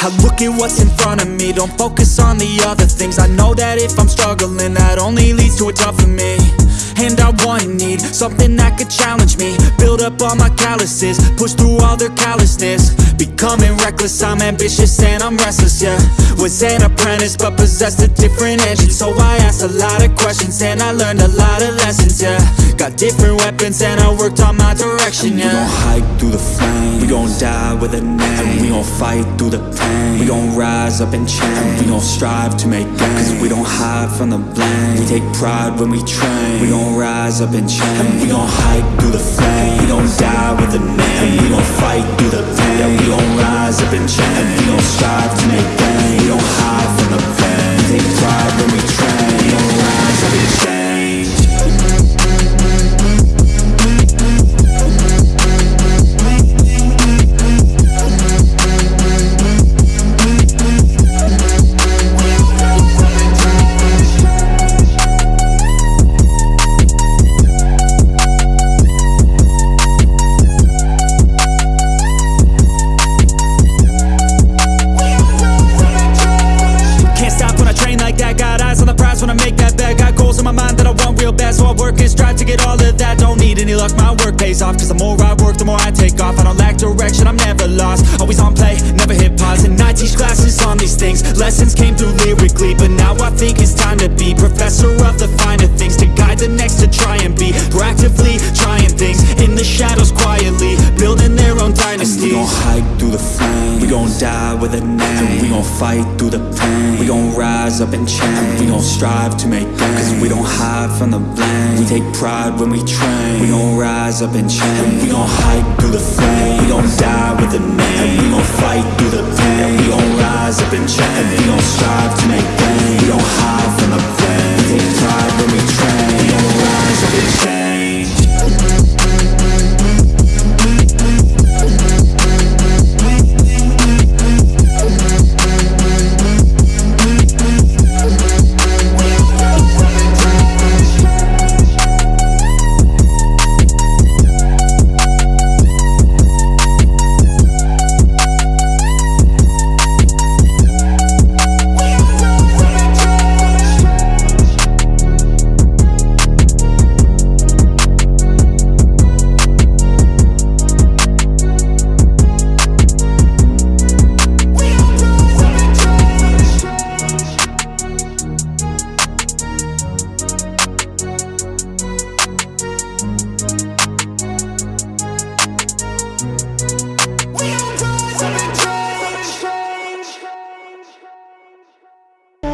I look at what's in front of me. Don't focus on the other things. I know that if I'm struggling That only leads to a tougher me. And I want need Something that could challenge me up all my calluses Push through all their callousness. Becoming reckless I'm ambitious and I'm restless, yeah. Was an apprentice but possessed a different engine. So I asked a lot of questions And I learned a lot of lessons, yeah. Got different weapons and I worked on my direction, yeah We gon' hike through the flame We gon' die with a name. And We gon' fight through the pain. We gon' rise up and change and We gon' strive to make gains. Cause we don't hide from the blame. We take pride when we train. We gon' rise up and change and We gon' hike through the flame. We gon' die with a name We gon' fight through the all of that. Don't need any luck, my work pays off. Cause the more I work, the more I take off. I don't lack direction, I'm never lost. Always on play, never hit pause And I teach classes on these things. Lessons came through lyrically But now I think it's time to be Professor of the finer things To guide the next to try and We gon' die with a name. And We gon' fight through the pain. We gon' rise up and change We gon' strive to make gains. Cause we don't hide from the blame. We take pride when we train. We gon' rise up and change We gon' hike